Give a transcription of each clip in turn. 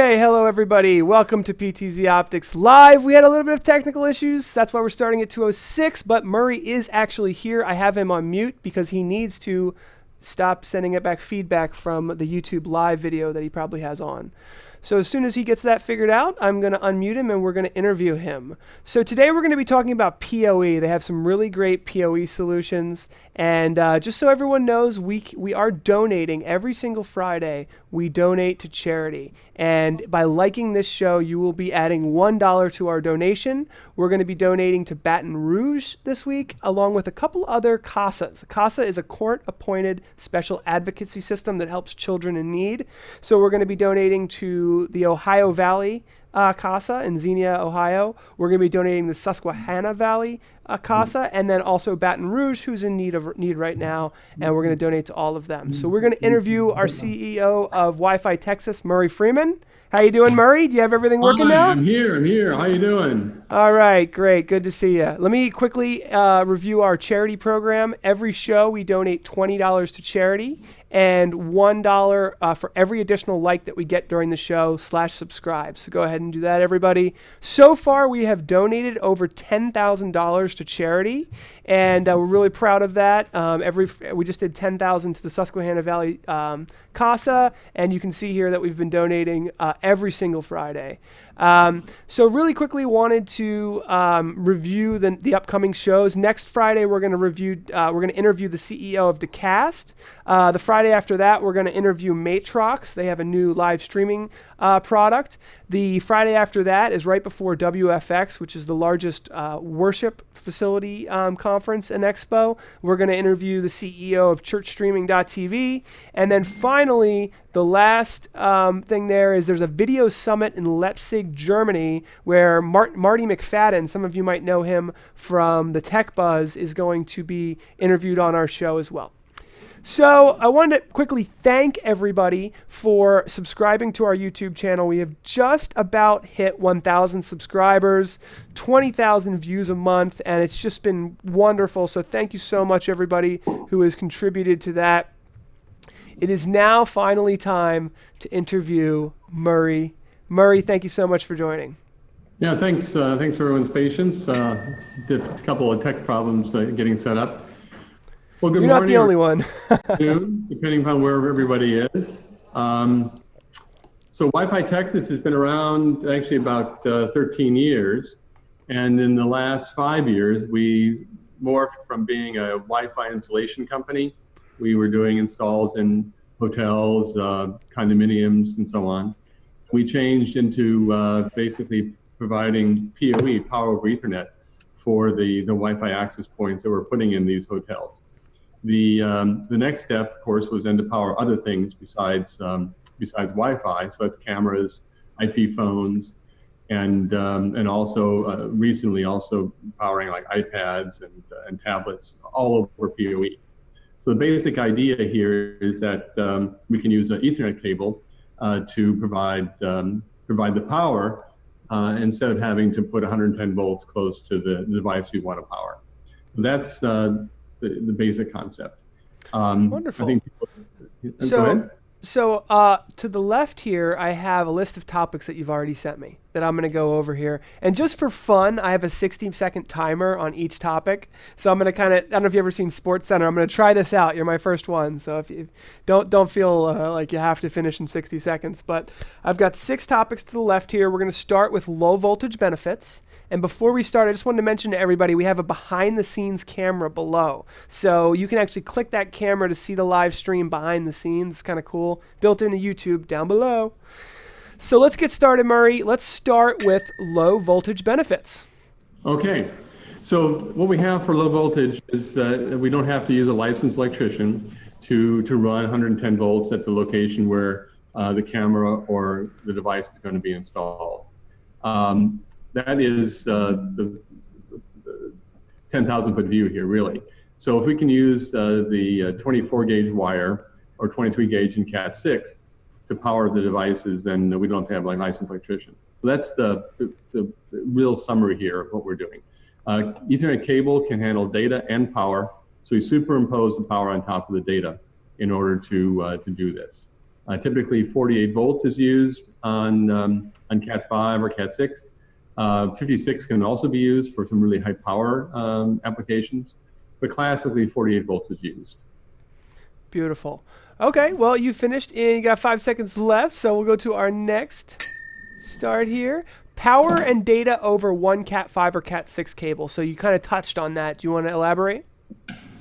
Okay, hello everybody. Welcome to PTZ Optics Live. We had a little bit of technical issues. That's why we're starting at 206, but Murray is actually here. I have him on mute because he needs to stop sending it back feedback from the YouTube live video that he probably has on. So as soon as he gets that figured out, I'm going to unmute him and we're going to interview him. So today we're going to be talking about PoE. They have some really great PoE solutions. And uh, just so everyone knows, we, we are donating every single Friday. We donate to charity. And by liking this show, you will be adding $1 to our donation. We're going to be donating to Baton Rouge this week, along with a couple other CASAs. CASA is a court appointed special advocacy system that helps children in need. So we're going to be donating to the Ohio Valley uh, CASA in Xenia, Ohio. We're going to be donating the Susquehanna Valley uh, CASA, and then also Baton Rouge, who's in need of need right now, and we're going to donate to all of them. So we're going to interview our CEO of Wi-Fi Texas, Murray Freeman. How you doing, Murray? Do you have everything working Hi, now? I'm here. I'm here. How you doing? All right, great. Good to see you. Let me quickly uh, review our charity program. Every show, we donate $20 to charity and $1 uh, for every additional like that we get during the show slash subscribe. So go ahead and do that, everybody. So far, we have donated over $10,000 to charity, and uh, we're really proud of that. Um, every We just did 10000 to the Susquehanna Valley um, CASA, and you can see here that we've been donating uh, every single Friday. Um, so really quickly wanted to um, review the, the upcoming shows. Next Friday, we're going to review, uh, we're going to interview the CEO of Decast. Uh, the Friday after that, we're going to interview Matrox. They have a new live streaming uh, product. The Friday after that is right before WFX, which is the largest uh, worship facility um, conference and expo. We're going to interview the CEO of ChurchStreaming.tv. And then finally, the last um, thing there is there's a video summit in Leipzig, Germany, where Mart- Marty McFadden, some of you might know him from the Tech Buzz, is going to be interviewed on our show as well. So I wanted to quickly thank everybody for subscribing to our YouTube channel. We have just about hit 1,000 subscribers, 20,000 views a month, and it's just been wonderful. So thank you so much, everybody who has contributed to that. It is now finally time to interview Murray. Murray, thank you so much for joining. Yeah, thanks. Uh, thanks for everyone's patience. Uh, did a couple of tech problems uh, getting set up. Well, good You're morning. You're not the only one. depending upon where everybody is. Um, so Wi-Fi Texas has been around actually about uh, 13 years. And in the last five years, we morphed from being a Wi-Fi installation company. We were doing installs in hotels, uh, condominiums, and so on. We changed into uh, basically providing PoE, Power over Ethernet, for the, the Wi-Fi access points that we're putting in these hotels. The, um, the next step, of course, was then to power other things besides, um, besides Wi-Fi. So that's cameras, IP phones, and, um, and also uh, recently also powering like iPads and, uh, and tablets all over PoE. So the basic idea here is that um, we can use an Ethernet cable uh, to provide, um, provide the power uh, instead of having to put 110 volts close to the device we want to power. So that's uh, the, the basic concept. Um, Wonderful. People, so, so uh, to the left here, I have a list of topics that you've already sent me that I'm going to go over here. And just for fun, I have a 60 second timer on each topic. So I'm going to kind of, I don't know if you've ever seen Sports Center. I'm going to try this out. You're my first one. So if you don't, don't feel uh, like you have to finish in 60 seconds. But I've got six topics to the left here. We're going to start with low voltage benefits. And before we start, I just wanted to mention to everybody we have a behind the scenes camera below. So you can actually click that camera to see the live stream behind the scenes. It's kind of cool. Built into YouTube down below. So let's get started, Murray. Let's start with low voltage benefits. Okay. So what we have for low voltage is uh, we don't have to use a licensed electrician to, to run 110 volts at the location where uh, the camera or the device is going to be installed. Um, that is uh, the, the 10,000 foot view here, really. So if we can use uh, the uh, 24 gauge wire or 23 gauge in Cat 6 to power the devices, then we don't have to have like licensed electrician. So that's the, the, the, real summary here of what we're doing. Uh, Ethernet cable can handle data and power, so we superimpose the power on top of the data in order to, uh, to do this. Uh, typically 48 volts is used on, um, on Cat 5 or Cat 6. Uh, 56 can also be used for some really high power um, applications, but classically 48 volts is used. Beautiful. Okay, well, you finished and you got five seconds left, so we'll go to our next start here. Power and data over one Cat 5 or Cat 6 cable. So you kind of touched on that. Do you want to elaborate?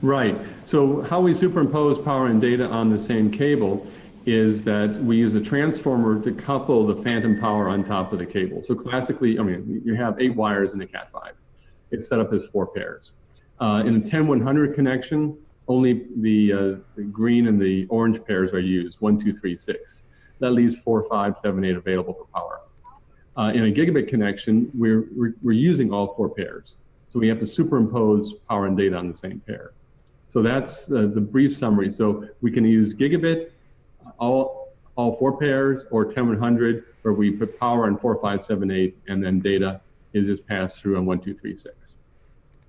Right. So how we superimpose power and data on the same cable is that we use a transformer to couple the phantom power on top of the cable. So classically, I mean, you have eight wires in a Cat5. It's set up as four pairs. Uh, in a 10100 connection, only the, uh, the, green and the orange pairs are used, one, two, three, six. That leaves four, five, seven, eight available for power. Uh, in a gigabit connection, we're, we're, we're using all four pairs. So we have to superimpose power and data on the same pair. So that's uh, the brief summary. So we can use gigabit, all, all four pairs, or 10100, where we put power on 4578, and then data is just passed through on 1236.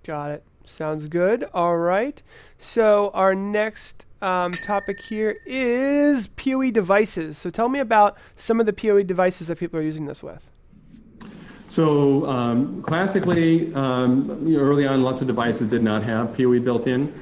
Got it. Sounds good. All right. So our next um, topic here is PoE devices. So tell me about some of the PoE devices that people are using this with. So um, classically, um, early on, lots of devices did not have PoE built in.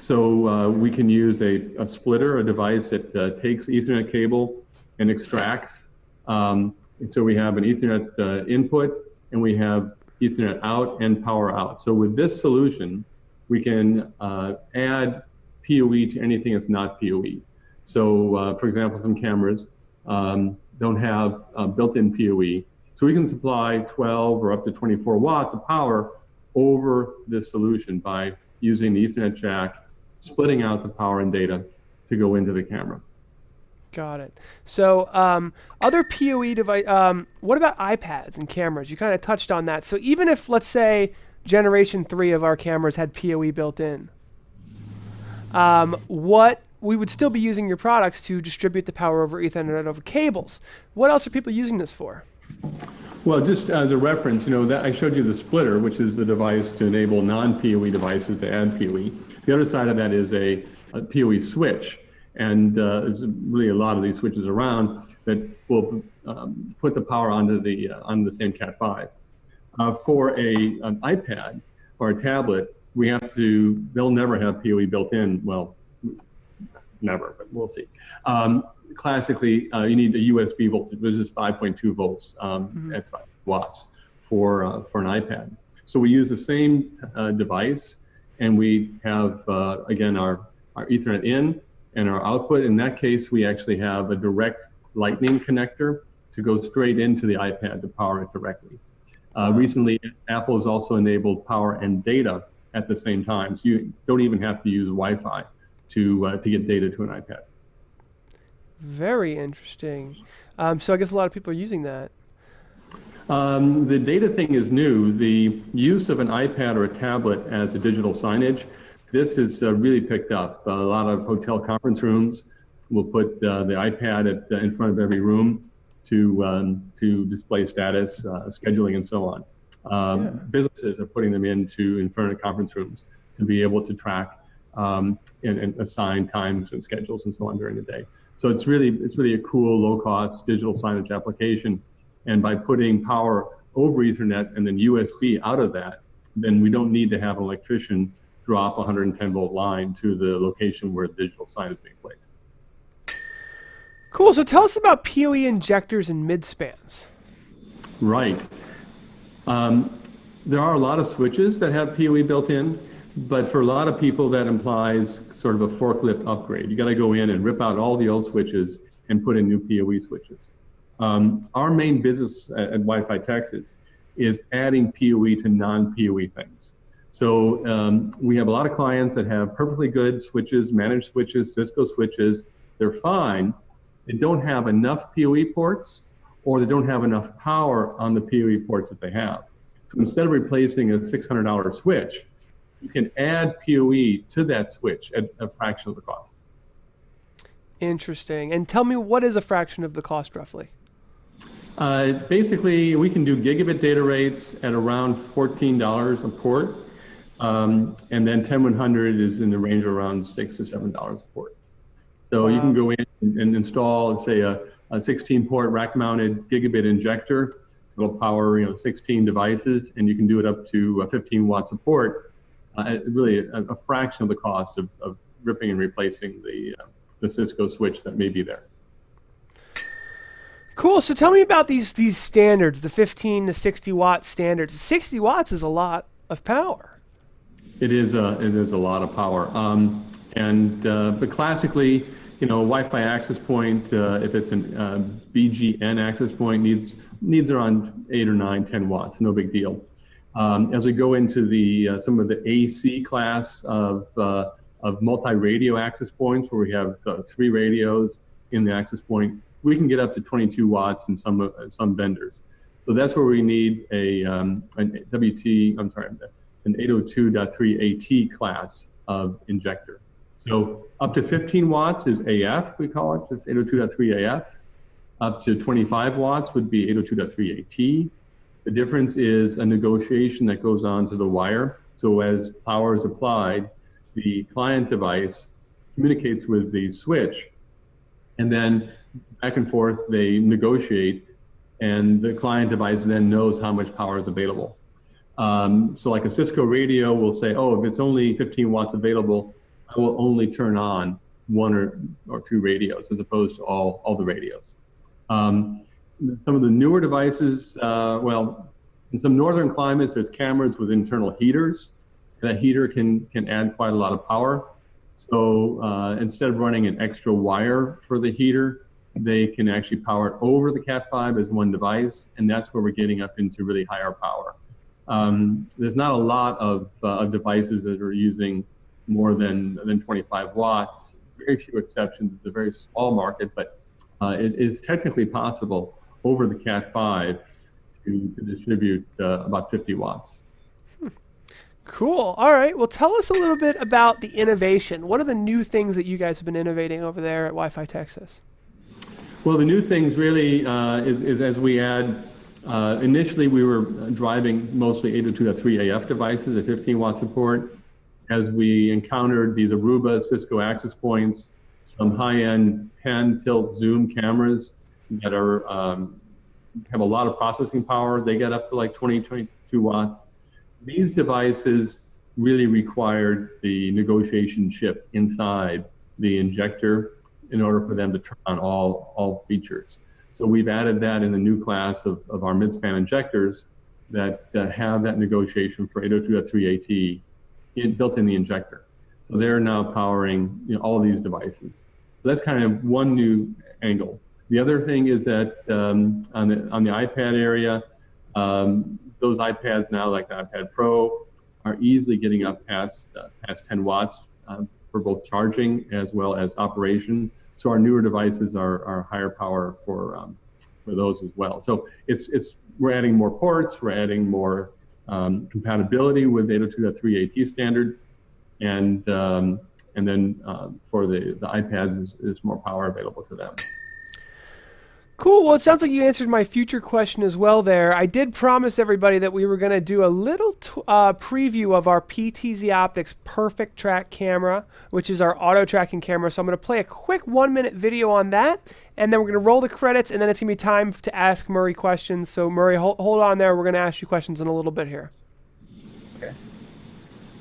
So uh, we can use a, a, splitter, a device that uh, takes Ethernet cable and extracts. Um, and so we have an Ethernet uh, input and we have Ethernet out and power out. So with this solution, we can uh, add PoE to anything that's not PoE. So uh, for example, some cameras um, don't have uh, built-in PoE. So we can supply 12 or up to 24 watts of power over this solution by using the Ethernet jack splitting out the power and data to go into the camera. Got it. So um, other PoE device, um, what about iPads and cameras? You kind of touched on that. So even if, let's say, generation three of our cameras had PoE built in, um, what we would still be using your products to distribute the power over Ethernet over cables. What else are people using this for? Well, just as a reference, you know, that I showed you the splitter, which is the device to enable non-PoE devices to add PoE. The other side of that is a, a PoE switch. And uh, there's really a lot of these switches around that will um, put the power onto the, uh, on the same Cat5. Uh, for a, an iPad or a tablet, we have to, they'll never have PoE built in. Well, never, but we'll see. Um, classically, uh, you need a USB voltage, which is 5.2 volts um, mm -hmm. at 5 watts for, uh, for an iPad. So we use the same uh, device and we have, uh, again, our, our Ethernet in and our output. In that case, we actually have a direct lightning connector to go straight into the iPad to power it directly. Uh, recently, Apple has also enabled power and data at the same time. So you don't even have to use Wi-Fi to, uh, to get data to an iPad. Very interesting. Um, so I guess a lot of people are using that. Um, the data thing is new. The use of an iPad or a tablet as a digital signage, this is uh, really picked up. a lot of hotel conference rooms will put uh, the iPad at, uh, in front of every room to, um, to display status, uh, scheduling, and so on. Um, yeah. Businesses are putting them into in front of conference rooms to be able to track um, and, and assign times and schedules and so on during the day. So it's really, it's really a cool, low-cost digital signage application and by putting power over Ethernet and then USB out of that, then we don't need to have an electrician drop a 110 volt line to the location where the digital sign is being placed. Cool. So tell us about PoE injectors and midspans. Right. Um, there are a lot of switches that have PoE built in, but for a lot of people that implies sort of a forklift upgrade. You got to go in and rip out all the old switches and put in new PoE switches. Um, our main business at, at Wi-Fi Texas is adding PoE to non-PoE things. So um, we have a lot of clients that have perfectly good switches, managed switches, Cisco switches. They're fine. They don't have enough PoE ports or they don't have enough power on the PoE ports that they have. So instead of replacing a $600 switch, you can add PoE to that switch at a fraction of the cost. Interesting. And tell me, what is a fraction of the cost roughly? Uh, basically, we can do gigabit data rates at around $14 a port. Um, and then 10100 is in the range of around 6 to $7 a port. So Wow. you can go in and, and install, let's say, a, a 16-port rack-mounted gigabit injector. It'll power, you know, 16 devices, and you can do it up to uh, 15 watts of port. Uh, really, a, a fraction of the cost of, of ripping and replacing the uh, the Cisco switch that may be there. Cool. So tell me about these these standards, the 15 to 60 watt standards. 60 watts is a lot of power. It is a it is a lot of power. Um, and uh, but classically, you know, Wi-Fi access point, uh, if it's an uh, BGN access point, needs needs around eight or nine, 10 watts. No big deal. Um, as we go into the uh, some of the AC class of uh, of multi-radio access points, where we have uh, three radios in the access point, we can get up to 22 watts in some uh, some vendors. So that's where we need a um, an WT. I'm sorry, an 802.3 AT class of injector. So up to 15 watts is AF, we call it, just 802.3 AF. Up to 25 watts would be 802.3 AT. The difference is a negotiation that goes on to the wire. So as power is applied, the client device communicates with the switch, and then back and forth they negotiate, and the client device then knows how much power is available. Um, so like a Cisco radio will say, oh, if it's only 15 watts available, I will only turn on one or, or two radios as opposed to all, all the radios. Um, some of the newer devices, uh, well, in some northern climates, there's cameras with internal heaters. That heater can, can add quite a lot of power. So uh, instead of running an extra wire for the heater, they can actually power it over the Cat5 as one device, and that's where we're getting up into really higher power. Um, there's not a lot of, uh, of devices that are using more than, than 25 watts. Very few exceptions. It's a very small market, but uh, it is technically possible over the Cat5 to, to distribute uh, about 50 watts. Cool. All right. Well, tell us a little bit about the innovation. What are the new things that you guys have been innovating over there at Wi-Fi Texas? Well, the new things really uh, is, is as we add. Uh, initially, we were driving mostly 802.3 AF devices at 15 watt support. As we encountered these Aruba Cisco access points, some high-end pan tilt zoom cameras that are um, have a lot of processing power. They get up to like 20, 22 watts. These devices really required the negotiation chip inside the injector in order for them to turn on all, all features. So we've added that in the new class of, of our mid-span injectors that uh, have that negotiation for 802.3 AT built in the injector. So they're now powering you know, all of these devices. So that's kind of one new angle. The other thing is that um, on, the, on the iPad area, um, those iPads now, like the iPad Pro, are easily getting up past, uh, past 10 watts uh, for both charging as well as operation. So our newer devices are, are higher power for, um, for those as well. So it's, it's, we're adding more ports, we're adding more um, compatibility with 802.3 AT standard, and, um, and then uh, for the, the iPads is, is more power available to them. Cool. Well, it sounds like you answered my future question as well there. I did promise everybody that we were going to do a little uh, preview of our PTZ Optics Perfect Track camera, which is our auto tracking camera. So I'm going to play a quick one minute video on that, and then we're going to roll the credits, and then it's going to be time to ask Murray questions. So, Murray, hold, hold on there. We're going to ask you questions in a little bit here. Okay.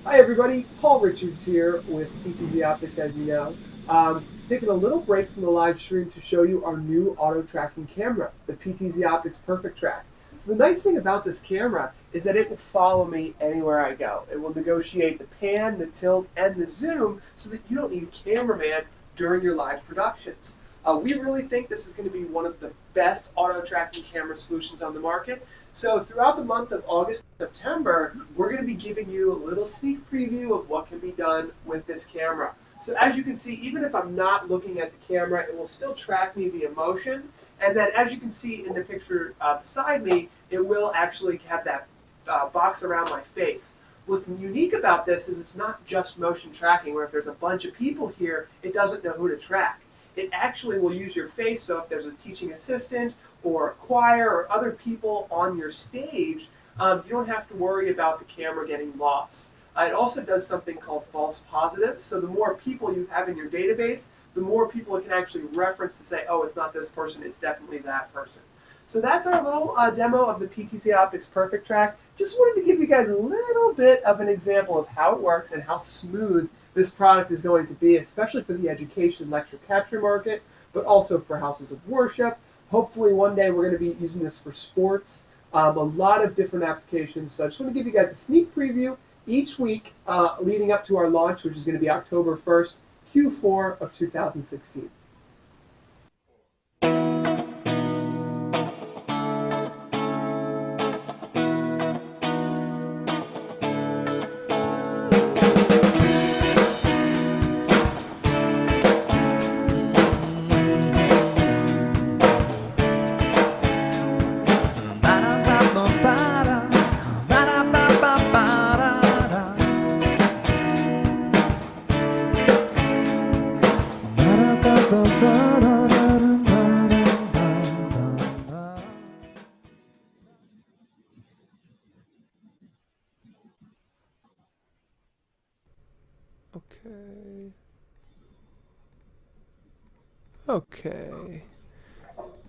Hi, everybody. Paul Richards here with PTZ Optics, as you know. Um, taking a little break from the live stream to show you our new auto tracking camera, the PTZ Optics Perfect Track. So the nice thing about this camera is that it will follow me anywhere I go. It will negotiate the pan, the tilt, and the zoom so that you don't need a cameraman during your live productions. Uh, we really think this is going to be one of the best auto tracking camera solutions on the market. So throughout the month of August and September, we're going to be giving you a little sneak preview of what can be done with this camera. So as you can see, even if I'm not looking at the camera, it will still track me via motion. And then as you can see in the picture uh, beside me, it will actually have that uh, box around my face. What's unique about this is it's not just motion tracking, where if there's a bunch of people here, it doesn't know who to track. It actually will use your face, so if there's a teaching assistant or a choir or other people on your stage, um, you don't have to worry about the camera getting lost. Uh, it also does something called false positives. So the more people you have in your database, the more people it can actually reference to say, oh, it's not this person, it's definitely that person. So that's our little uh, demo of the PTZ Optics Perfect Track. Just wanted to give you guys a little bit of an example of how it works and how smooth this product is going to be, especially for the education lecture capture market, but also for houses of worship. Hopefully one day we're going to be using this for sports, um, a lot of different applications. So I just want to give you guys a sneak preview each week uh, leading up to our launch, which is going to be October 1st, Q4 of 2016. Okay.